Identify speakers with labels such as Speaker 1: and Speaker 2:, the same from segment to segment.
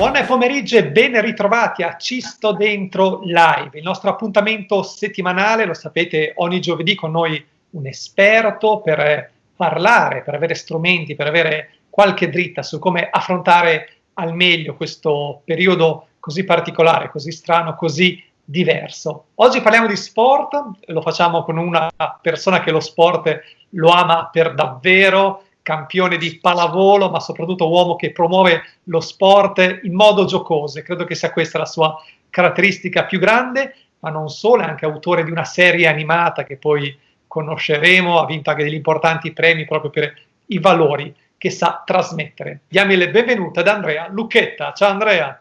Speaker 1: Buon pomeriggio e ben ritrovati a Cisto Dentro Live, il nostro appuntamento settimanale, lo sapete, ogni giovedì con noi un esperto per parlare, per avere strumenti, per avere qualche dritta su come affrontare al meglio questo periodo così particolare, così strano, così diverso. Oggi parliamo di sport, lo facciamo con una persona che lo sport lo ama per davvero, campione di pallavolo, ma soprattutto uomo che promuove lo sport in modo giocoso e credo che sia questa la sua caratteristica più grande, ma non solo, è anche autore di una serie animata che poi conosceremo, ha vinto anche degli importanti premi proprio per i valori che sa trasmettere. Diamo il benvenuto ad Andrea Lucchetta. Ciao Andrea.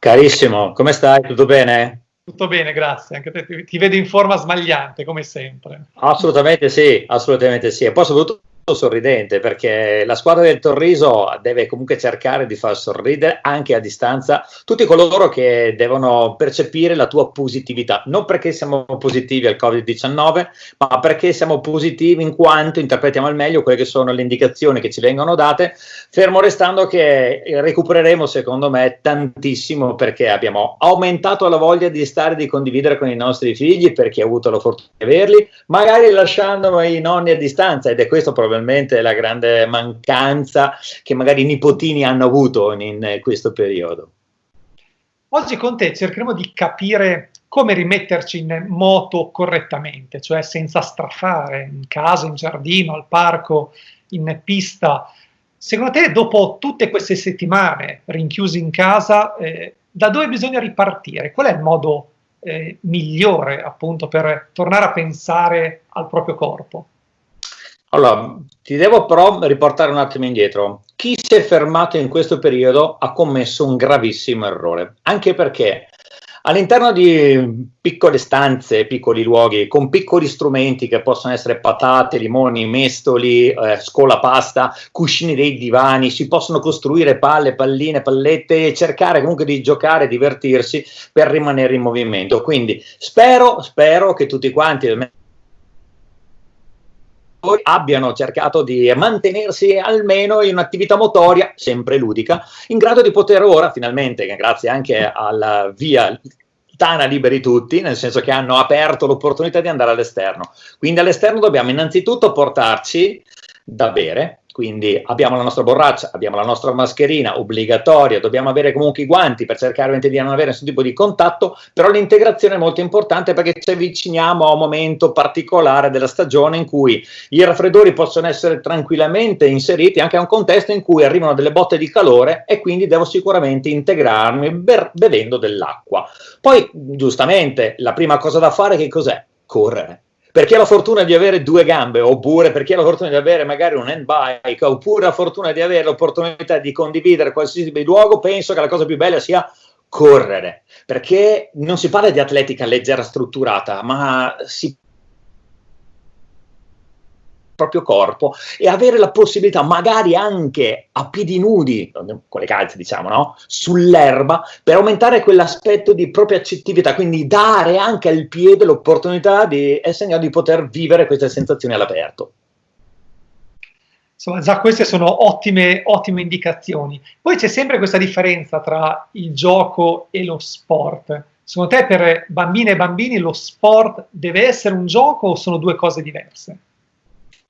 Speaker 2: Carissimo, come stai? Tutto bene?
Speaker 1: Tutto bene, grazie. Anche te ti vedo in forma smagliante, come sempre.
Speaker 2: Assolutamente sì, assolutamente sì. E poi soprattutto sorridente perché la squadra del Torriso deve comunque cercare di far sorridere anche a distanza tutti coloro che devono percepire la tua positività, non perché siamo positivi al Covid-19, ma perché siamo positivi in quanto interpretiamo al meglio quelle che sono le indicazioni che ci vengono date, fermo restando che recupereremo secondo me tantissimo perché abbiamo aumentato la voglia di stare di condividere con i nostri figli perché ha avuto la fortuna di averli, magari lasciando i nonni a distanza ed è questo probabilmente probabilmente la grande mancanza che magari i nipotini hanno avuto in, in questo periodo.
Speaker 1: Oggi con te cercheremo di capire come rimetterci in moto correttamente, cioè senza strafare, in casa, in giardino, al parco, in pista. Secondo te, dopo tutte queste settimane rinchiusi in casa, eh, da dove bisogna ripartire? Qual è il modo eh, migliore appunto per tornare a pensare al proprio corpo?
Speaker 2: Allora, ti devo però riportare un attimo indietro. Chi si è fermato in questo periodo ha commesso un gravissimo errore, anche perché all'interno di piccole stanze, piccoli luoghi, con piccoli strumenti che possono essere patate, limoni, mestoli, eh, scolapasta, cuscini dei divani, si possono costruire palle, palline, pallette e cercare comunque di giocare, divertirsi per rimanere in movimento. Quindi spero, spero che tutti quanti abbiano cercato di mantenersi almeno in un'attività motoria, sempre ludica, in grado di poter ora, finalmente, grazie anche alla via Tana liberi tutti, nel senso che hanno aperto l'opportunità di andare all'esterno. Quindi all'esterno dobbiamo innanzitutto portarci da bere, quindi abbiamo la nostra borraccia, abbiamo la nostra mascherina obbligatoria, dobbiamo avere comunque i guanti per cercare di non avere nessun tipo di contatto, però l'integrazione è molto importante perché ci avviciniamo a un momento particolare della stagione in cui i raffreddori possono essere tranquillamente inseriti anche a un contesto in cui arrivano delle botte di calore e quindi devo sicuramente integrarmi bevendo dell'acqua. Poi, giustamente, la prima cosa da fare che cos'è? Correre per chi ha la fortuna di avere due gambe, oppure per chi ha la fortuna di avere magari un handbike, oppure la fortuna di avere l'opportunità di condividere qualsiasi luogo, penso che la cosa più bella sia correre, perché non si parla di atletica leggera strutturata, ma si proprio corpo e avere la possibilità, magari anche a piedi nudi, con le calze diciamo, no? sull'erba, per aumentare quell'aspetto di propria accettività, quindi dare anche al piede l'opportunità di essere in grado di poter vivere queste sensazioni all'aperto.
Speaker 1: Insomma, già queste sono ottime, ottime indicazioni. Poi c'è sempre questa differenza tra il gioco e lo sport. Secondo te per bambine e bambini lo sport deve essere un gioco o sono due cose diverse?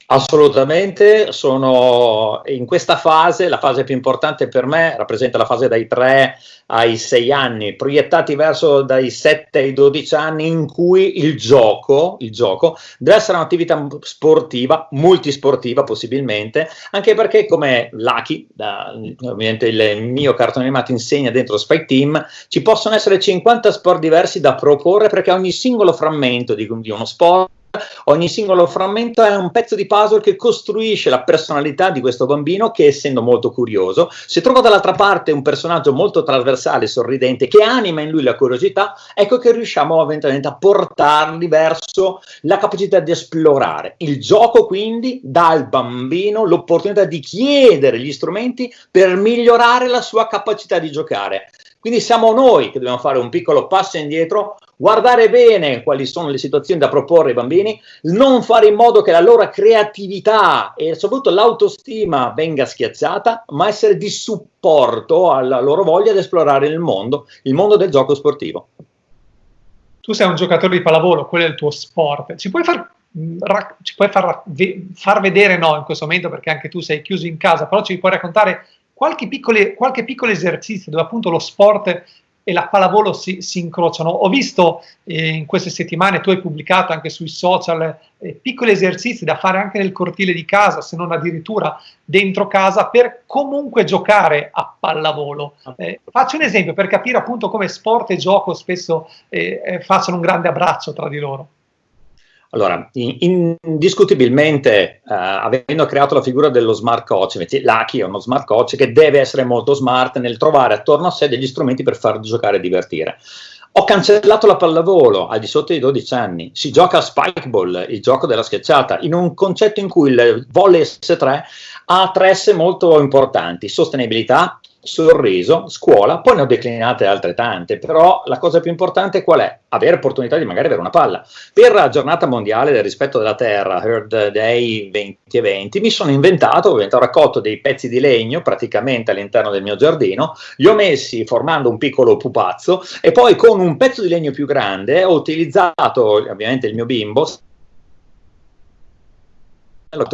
Speaker 2: Assolutamente, sono in questa fase, la fase più importante per me rappresenta la fase dai 3 ai 6 anni, proiettati verso dai 7 ai 12 anni in cui il gioco, il gioco deve essere un'attività sportiva, multisportiva possibilmente, anche perché come Lucky, da, ovviamente il mio cartone animato insegna dentro Spike Team, ci possono essere 50 sport diversi da proporre perché ogni singolo frammento di, di uno sport ogni singolo frammento è un pezzo di puzzle che costruisce la personalità di questo bambino che essendo molto curioso, se trova dall'altra parte un personaggio molto trasversale, sorridente, che anima in lui la curiosità, ecco che riusciamo eventualmente a portarli verso la capacità di esplorare. Il gioco quindi dà al bambino l'opportunità di chiedere gli strumenti per migliorare la sua capacità di giocare. Quindi siamo noi che dobbiamo fare un piccolo passo indietro guardare bene quali sono le situazioni da proporre ai bambini, non fare in modo che la loro creatività e soprattutto l'autostima venga schiacciata, ma essere di supporto alla loro voglia di esplorare il mondo, il mondo del gioco sportivo.
Speaker 1: Tu sei un giocatore di pallavolo, quello è il tuo sport. Ci puoi far ci puoi far, far, vedere no in questo momento perché anche tu sei chiuso in casa, però ci puoi raccontare qualche, piccole, qualche piccolo esercizio dove appunto lo sport e la pallavolo si, si incrociano. Ho visto eh, in queste settimane, tu hai pubblicato anche sui social, eh, piccoli esercizi da fare anche nel cortile di casa, se non addirittura dentro casa, per comunque giocare a pallavolo. Eh, faccio un esempio per capire appunto come sport e gioco spesso eh, eh, facciano un grande abbraccio tra di loro.
Speaker 2: Allora, indiscutibilmente, uh, avendo creato la figura dello smart coach, Lucky è uno smart coach che deve essere molto smart nel trovare attorno a sé degli strumenti per far giocare e divertire. Ho cancellato la pallavolo al di sotto dei 12 anni, si gioca a spikeball, il gioco della schiacciata, in un concetto in cui il volley S3 ha tre S molto importanti, sostenibilità, sorriso, scuola, poi ne ho declinate altre tante, però la cosa più importante qual è? Avere opportunità di magari avere una palla. Per la giornata mondiale del rispetto della terra, Earth Day 2020, mi sono inventato, ho raccolto dei pezzi di legno praticamente all'interno del mio giardino, li ho messi formando un piccolo pupazzo e poi con un pezzo di legno più grande ho utilizzato ovviamente il mio bimbo,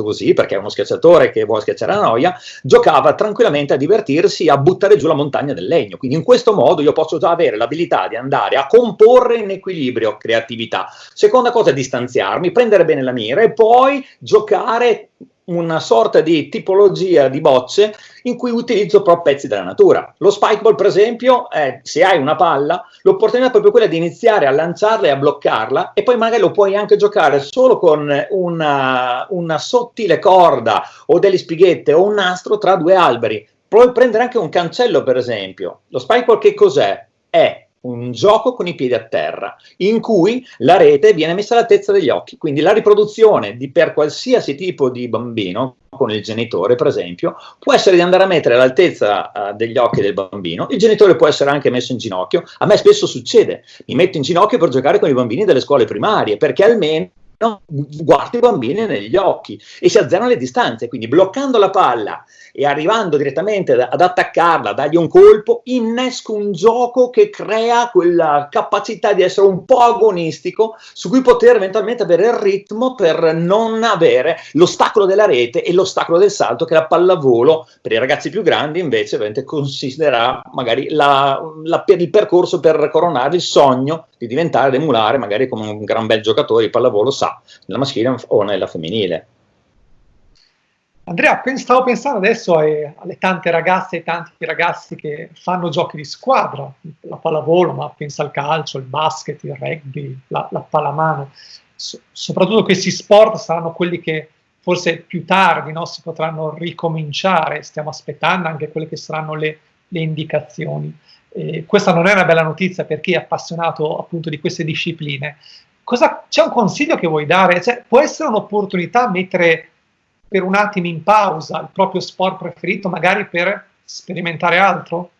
Speaker 2: così, perché è uno schiacciatore che vuole schiacciare la noia, giocava tranquillamente a divertirsi a buttare giù la montagna del legno. Quindi in questo modo io posso già avere l'abilità di andare a comporre in equilibrio creatività. Seconda cosa, distanziarmi, prendere bene la mira e poi giocare una sorta di tipologia di bocce in cui utilizzo però pezzi della natura. Lo spikeball, per esempio, è, se hai una palla, l'opportunità è proprio quella di iniziare a lanciarla e a bloccarla e poi magari lo puoi anche giocare solo con una, una sottile corda o delle spighette o un nastro tra due alberi. Puoi prendere anche un cancello, per esempio. Lo spikeball che cos'è? È un gioco con i piedi a terra, in cui la rete viene messa all'altezza degli occhi, quindi la riproduzione di per qualsiasi tipo di bambino, con il genitore per esempio, può essere di andare a mettere all'altezza uh, degli occhi del bambino, il genitore può essere anche messo in ginocchio, a me spesso succede, mi metto in ginocchio per giocare con i bambini delle scuole primarie, perché almeno guardo i bambini negli occhi e si azzerano le distanze, quindi bloccando la palla e arrivando direttamente ad attaccarla, dargli un colpo, innesco un gioco che crea quella capacità di essere un po' agonistico su cui poter eventualmente avere il ritmo per non avere l'ostacolo della rete e l'ostacolo del salto che la pallavolo per i ragazzi più grandi invece ovviamente considererà magari la, la, il percorso per coronare il sogno di diventare, di emulare magari come un gran bel giocatore di pallavolo sa, nella maschile o nella femminile.
Speaker 1: Andrea, stavo pensando adesso alle, tante ragazze e tanti ragazzi che fanno giochi di squadra, la pallavolo, ma pensa al calcio, il basket, il rugby, la, la pallamano. So, soprattutto questi sport saranno quelli che forse più tardi no, si potranno ricominciare, stiamo aspettando anche quelle che saranno le, le indicazioni. Eh, questa non è una bella notizia per chi è appassionato appunto di queste discipline. C'è un consiglio che vuoi dare? Cioè, può essere un'opportunità mettere per un attimo in pausa il proprio sport preferito, magari per sperimentare altro?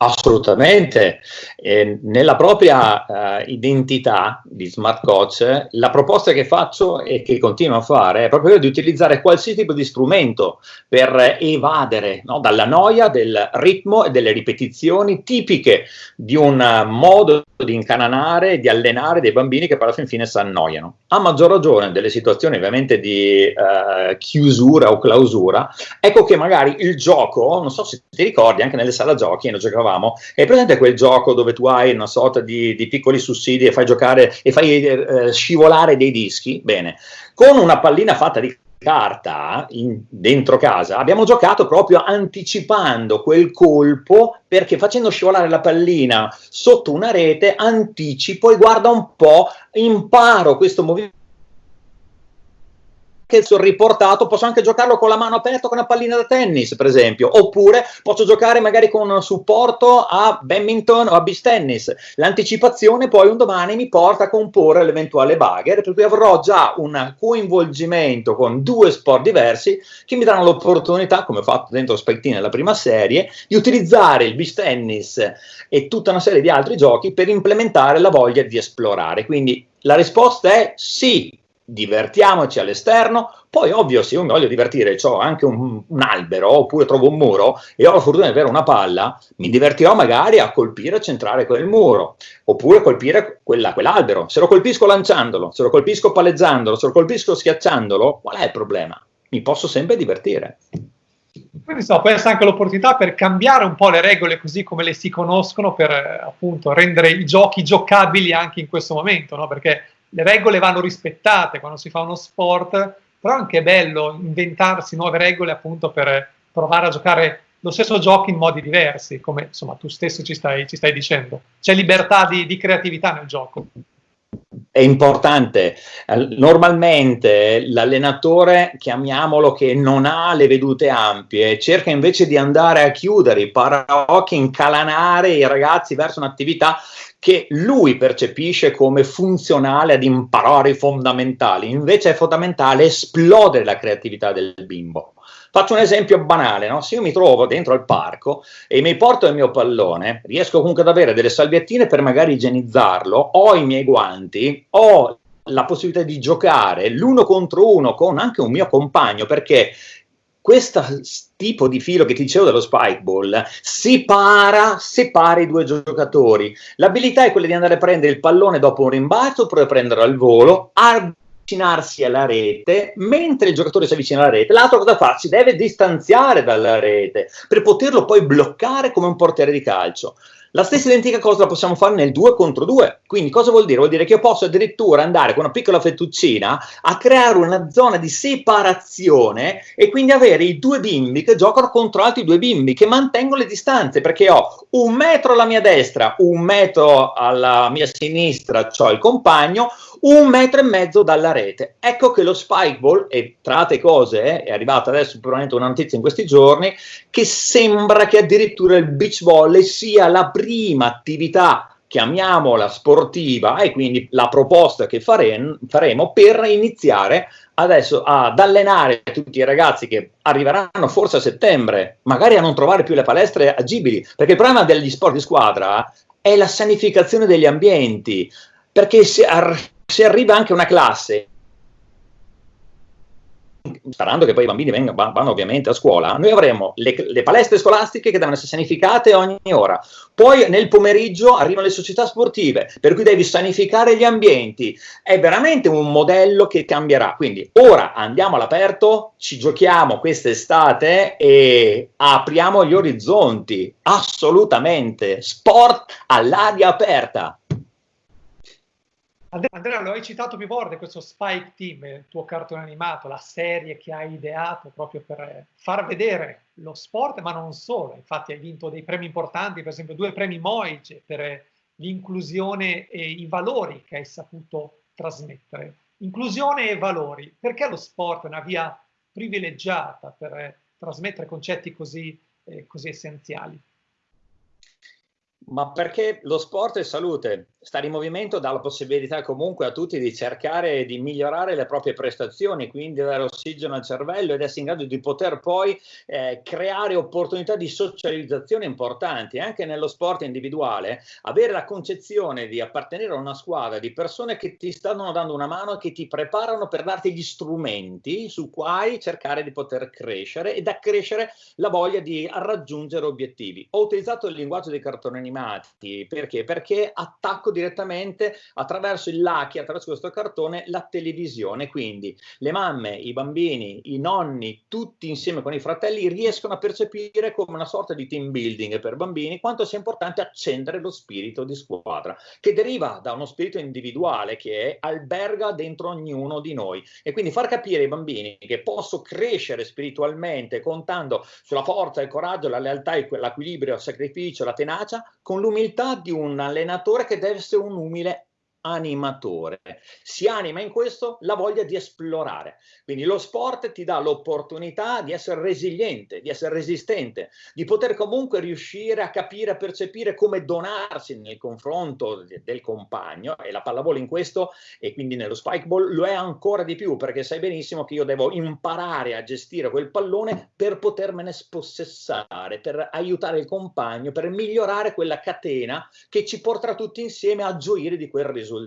Speaker 2: Assolutamente, eh, nella propria uh, identità di smart coach, la proposta che faccio e che continuo a fare è proprio di utilizzare qualsiasi tipo di strumento per evadere no, dalla noia del ritmo e delle ripetizioni tipiche di un modo di incananare e di allenare dei bambini che poi alla fin fine si annoiano. A maggior ragione delle situazioni ovviamente di uh, chiusura o clausura, ecco che magari il gioco, non so se ti ricordi, anche nelle sala giochi, noi giocavamo giocavamo, è presente quel gioco dove tu hai una sorta di, di piccoli sussidi e fai giocare e fai eh, scivolare dei dischi? Bene, con una pallina fatta di carta in, dentro casa abbiamo giocato proprio anticipando quel colpo perché facendo scivolare la pallina sotto una rete anticipo e guarda un po' imparo questo movimento anche sul riportato, posso anche giocarlo con la mano aperta con una pallina da tennis, per esempio, oppure posso giocare magari con un supporto a badminton o a beach tennis. L'anticipazione poi un domani mi porta a comporre l'eventuale bagger, per cui avrò già un coinvolgimento con due sport diversi che mi danno l'opportunità, come ho fatto dentro Spectine nella prima serie, di utilizzare il beach tennis e tutta una serie di altri giochi per implementare la voglia di esplorare. Quindi la risposta è sì, divertiamoci all'esterno, poi ovvio se io mi voglio divertire, ho anche un, un, albero oppure trovo un muro e ho la fortuna di avere una palla, mi divertirò magari a colpire e centrare quel muro, oppure colpire quella, quell'albero. Se lo colpisco lanciandolo, se lo colpisco palleggiandolo, se lo colpisco schiacciandolo, qual è il problema? Mi posso sempre divertire.
Speaker 1: Quindi so, può essere anche l'opportunità per cambiare un po' le regole così come le si conoscono per appunto rendere i giochi giocabili anche in questo momento, no? Perché le regole vanno rispettate quando si fa uno sport, però è anche bello inventarsi nuove regole appunto per provare a giocare lo stesso gioco in modi diversi, come insomma tu stesso ci stai, ci stai dicendo. C'è libertà di, di creatività nel gioco
Speaker 2: è importante. Normalmente l'allenatore, chiamiamolo che non ha le vedute ampie, cerca invece di andare a chiudere i paraocchi, incalanare i ragazzi verso un'attività che lui percepisce come funzionale ad imparare i fondamentali, invece è fondamentale esplodere la creatività del bimbo. Faccio un esempio banale, no? se io mi trovo dentro al parco e mi porto il mio pallone, riesco comunque ad avere delle salviettine per magari igienizzarlo, ho i miei guanti, ho la possibilità di giocare l'uno contro uno con anche un mio compagno, perché questo tipo di filo che ti dicevo dello spike ball separa, separa i due giocatori. L'abilità è quella di andare a prendere il pallone dopo un rimbalzo oppure prenderlo al volo, avvicinarsi alla rete, mentre il giocatore si avvicina alla rete, l'altro cosa fa? Si deve distanziare dalla rete per poterlo poi bloccare come un portiere di calcio. La stessa identica cosa la possiamo fare nel 2 contro 2. Quindi cosa vuol dire? Vuol dire che io posso addirittura andare con una piccola fettuccina a creare una zona di separazione e quindi avere i due bimbi che giocano contro altri due bimbi che mantengono le distanze perché ho un metro alla mia destra, un metro alla mia sinistra, ho il compagno, un metro e mezzo dalla rete. Ecco che lo spikeball, e tra altre cose eh, è arrivata adesso probabilmente una notizia in questi giorni, che sembra che addirittura il beach volley sia la prima attività chiamiamola sportiva e quindi la proposta che fare, faremo per iniziare adesso ad allenare tutti i ragazzi che arriveranno forse a settembre, magari a non trovare più le palestre agibili, perché il problema degli sport di squadra è la sanificazione degli ambienti, perché se, se arriva anche una classe sperando che poi i bambini vengano, vanno ovviamente a scuola, noi avremo le, le, palestre scolastiche che devono essere sanificate ogni ora, poi nel pomeriggio arrivano le società sportive, per cui devi sanificare gli ambienti, è veramente un modello che cambierà, quindi ora andiamo all'aperto, ci giochiamo quest'estate e apriamo gli orizzonti, assolutamente, sport all'aria aperta.
Speaker 1: Andrea, lo hai citato più volte, questo Spike Team, il tuo cartone animato, la serie che hai ideato proprio per far vedere lo sport, ma non solo. Infatti hai vinto dei premi importanti, per esempio due premi Moige per l'inclusione e i valori che hai saputo trasmettere. Inclusione e valori, perché lo sport è una via privilegiata per trasmettere concetti così, eh, così essenziali?
Speaker 2: Ma perché lo sport è salute, stare in movimento dà la possibilità comunque a tutti di cercare di migliorare le proprie prestazioni, quindi dare ossigeno al cervello ed essere in grado di poter poi eh, creare opportunità di socializzazione importanti. Anche nello sport individuale, avere la concezione di appartenere a una squadra di persone che ti stanno dando una mano e che ti preparano per darti gli strumenti su cui cercare di poter crescere ed accrescere la voglia di raggiungere obiettivi. Ho utilizzato il linguaggio dei cartoni animati perché? Perché attacco attacco direttamente attraverso il Lucky, attraverso questo cartone, la televisione. Quindi le mamme, i bambini, i nonni, tutti insieme con i fratelli riescono a percepire come una sorta di team building per bambini quanto sia importante accendere lo spirito di squadra, che deriva da uno spirito individuale che alberga dentro ognuno di noi. E quindi far capire ai bambini che posso crescere spiritualmente contando sulla forza, il coraggio, la lealtà, l'equilibrio, il sacrificio, la tenacia, con l'umiltà di un allenatore che deve essere un umile animatore. Si anima in questo la voglia di esplorare. Quindi lo sport ti dà l'opportunità di essere resiliente, di essere resistente, di poter comunque riuscire a capire, a percepire come donarsi nel confronto del compagno e la pallavolo in questo e quindi nello spikeball lo è ancora di più perché sai benissimo che io devo imparare a gestire quel pallone per potermene spossessare, per aiutare il compagno, per migliorare quella catena che ci porterà tutti insieme a gioire di quel risultato.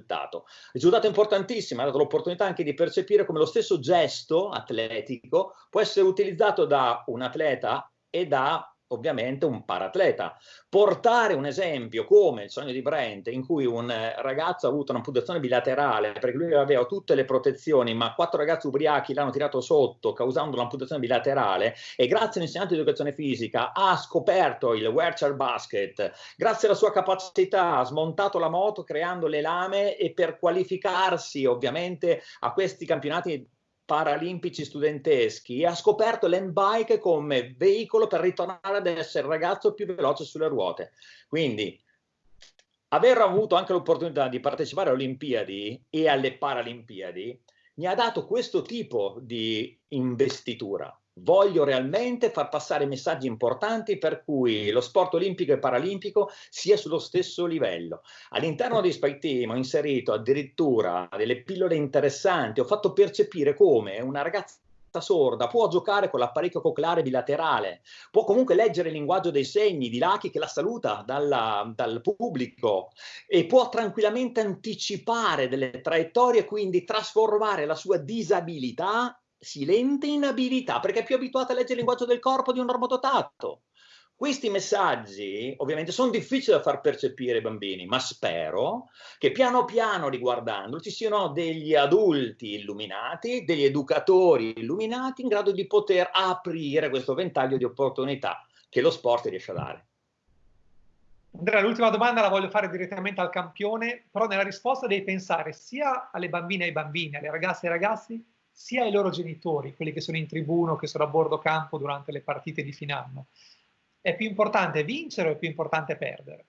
Speaker 2: Risultato. Importantissimo, ha dato l'opportunità anche di percepire come lo stesso gesto atletico può essere utilizzato da un atleta e da ovviamente un paratleta. Portare un esempio come il sogno di Brent, in cui un eh, ragazzo ha avuto un'amputazione bilaterale perché lui aveva tutte le protezioni, ma quattro ragazzi ubriachi l'hanno tirato sotto causando un'amputazione bilaterale e grazie all'insegnante di educazione fisica ha scoperto il wheelchair basket, grazie alla sua capacità ha smontato la moto creando le lame e per qualificarsi ovviamente a questi campionati paralimpici studenteschi e ha scoperto l'handbike come veicolo per ritornare ad essere il ragazzo più veloce sulle ruote. Quindi aver avuto anche l'opportunità di partecipare alle Olimpiadi e alle Paralimpiadi mi ha dato questo tipo di investitura voglio realmente far passare messaggi importanti per cui lo sport olimpico e paralimpico sia sullo stesso livello. All'interno di Spike Team ho inserito addirittura delle pillole interessanti, ho fatto percepire come una ragazza sorda può giocare con l'apparecchio cocleare bilaterale, può comunque leggere il linguaggio dei segni di Lucky che la saluta dalla, dal pubblico e può tranquillamente anticipare delle traiettorie, quindi trasformare la sua disabilità silente inabilità, perché è più abituata a leggere il linguaggio del corpo di un normodotato. Questi messaggi ovviamente sono difficili da far percepire ai bambini, ma spero che piano piano riguardandolo ci siano degli adulti illuminati, degli educatori illuminati in grado di poter aprire questo ventaglio di opportunità che lo sport riesce a dare.
Speaker 1: Andrea, l'ultima domanda la voglio fare direttamente al campione, però nella risposta devi pensare sia alle bambine e ai bambini, alle ragazze e ai ragazzi, sia ai loro genitori, quelli che sono in tribuno, che sono a bordo campo durante le partite di fine. È più importante vincere o è più importante perdere?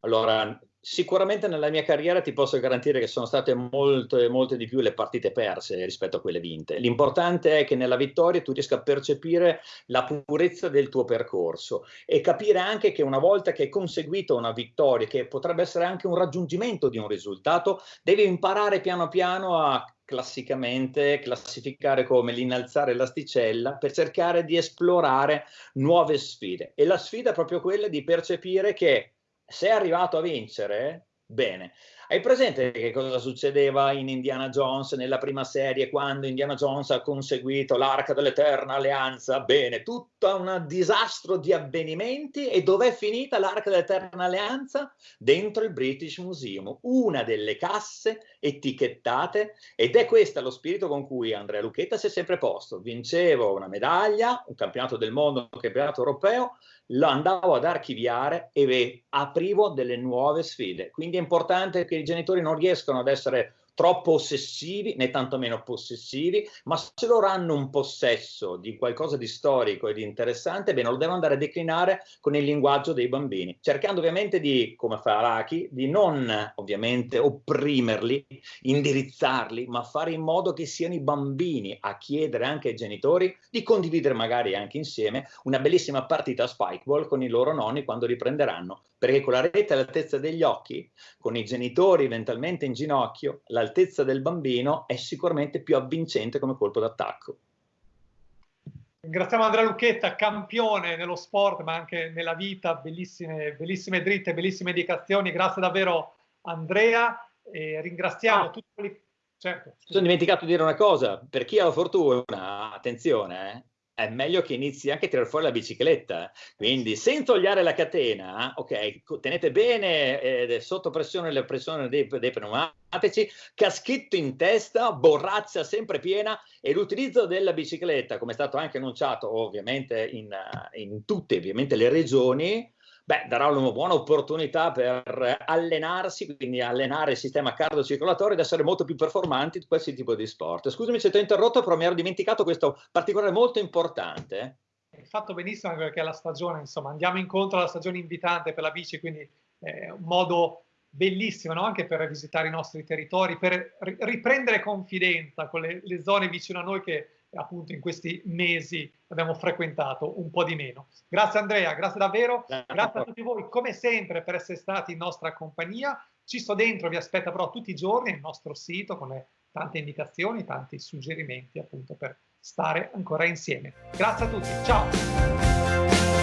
Speaker 2: Allora, sicuramente nella mia carriera ti posso garantire che sono state molte, molte di più le partite perse rispetto a quelle vinte. L'importante è che nella vittoria tu riesca a percepire la purezza del tuo percorso e capire anche che una volta che hai conseguito una vittoria, che potrebbe essere anche un raggiungimento di un risultato, devi imparare piano piano a classicamente classificare come l'innalzare l'asticella per cercare di esplorare nuove sfide. E la sfida è proprio quella di percepire che se è arrivato a vincere, bene. Hai presente che cosa succedeva in Indiana Jones nella prima serie quando Indiana Jones ha conseguito l'arca dell'eterna alleanza? Bene, tutto un disastro di avvenimenti e dov'è finita l'arca dell'eterna alleanza? Dentro il British Museum, una delle casse etichettate ed è questo lo spirito con cui Andrea Lucchetta si è sempre posto. Vincevo una medaglia, un campionato del mondo, un campionato europeo, lo andavo ad archiviare e aprivo delle nuove sfide. Quindi è importante che i genitori non riescano ad essere troppo ossessivi né tantomeno possessivi, ma se loro hanno un possesso di qualcosa di storico e di interessante, bene, lo devono andare a declinare con il linguaggio dei bambini, cercando ovviamente di, come fa Araki, di non ovviamente opprimerli, indirizzarli, ma fare in modo che siano i bambini a chiedere anche ai genitori di condividere magari anche insieme una bellissima partita a spikeball con i loro nonni quando riprenderanno, perché con la rete all'altezza degli occhi, con i genitori eventualmente in ginocchio, la all'altezza del bambino è sicuramente più avvincente come colpo d'attacco.
Speaker 1: Ringraziamo Andrea Lucchetta, campione nello sport ma anche nella vita, bellissime, bellissime dritte, bellissime indicazioni, grazie davvero Andrea. E ringraziamo ah, tutti quelli...
Speaker 2: Certo, sono dimenticato di dire una cosa, per chi ha la fortuna, attenzione, eh, è meglio che inizi anche a tirare fuori la bicicletta. Quindi, senza togliere la catena, ok, tenete bene eh, sotto pressione la pressione dei, dei, pneumatici, caschetto in testa, borraccia sempre piena e l'utilizzo della bicicletta, come è stato anche annunciato ovviamente in, in tutte ovviamente, le regioni, beh, darà una buona opportunità per allenarsi, quindi allenare il sistema cardiocircolatorio ed essere molto più performanti in questi tipi di sport. Scusami se ti ho interrotto, però mi ero dimenticato questo particolare molto importante.
Speaker 1: Hai fatto benissimo anche perché è la stagione, insomma, andiamo incontro alla stagione invitante per la bici, quindi è un modo bellissima, no? anche per visitare i nostri territori, per riprendere confidenza con le, le zone vicino a noi che appunto in questi mesi abbiamo frequentato un po' di meno. Grazie Andrea, grazie davvero, grazie a tutti voi come sempre per essere stati in nostra compagnia. Ci sto dentro, vi aspetta però tutti i giorni nel nostro sito con le tante indicazioni, tanti suggerimenti appunto per stare ancora insieme. Grazie a tutti, ciao!